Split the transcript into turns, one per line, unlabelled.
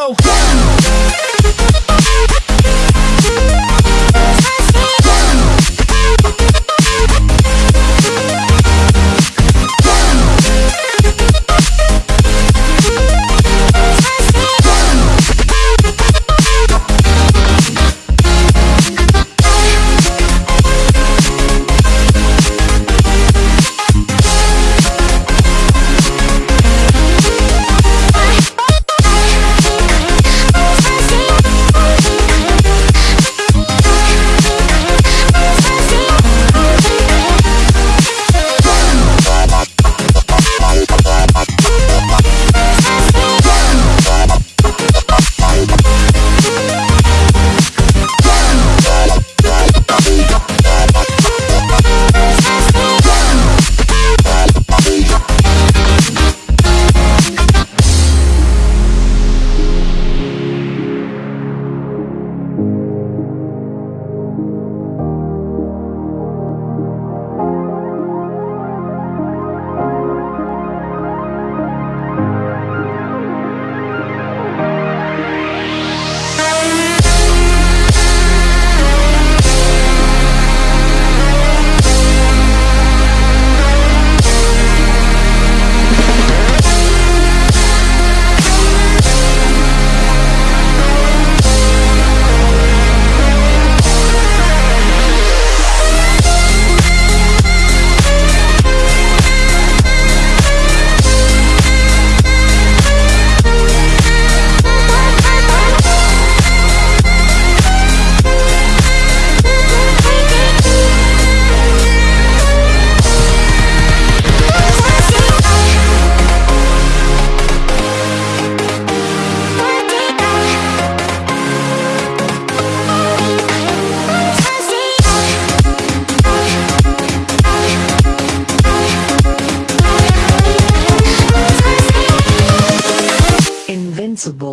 go. Possible.